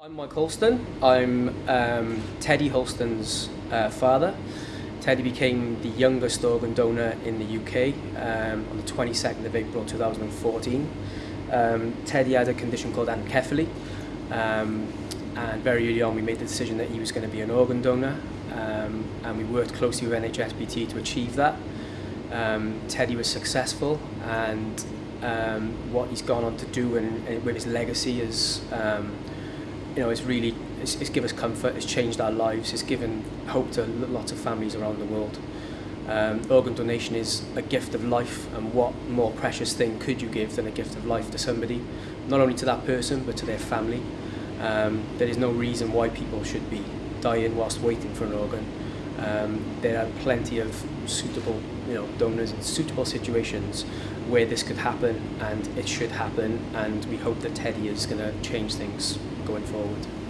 I'm Mike Houlston. I'm um, Teddy Houlston's uh, father. Teddy became the youngest organ donor in the UK um, on the 22nd of April 2014. Um, Teddy had a condition called anencephaly um, and very early on we made the decision that he was going to be an organ donor um, and we worked closely with NHSBT to achieve that. Um, Teddy was successful and what he's gone on to do and, and with his legacy is you know, it's really, it's, it's given us comfort, it's changed our lives, it's given hope to lots of families around the world. Um, organ donation is a gift of life and what more precious thing could you give than a gift of life to somebody, not only to that person but to their family. Um, there is no reason why people should be dying whilst waiting for an organ. Um, there are plenty of suitable you know, donors in suitable situations where this could happen and it should happen and we hope that Teddy is going to change things going forward.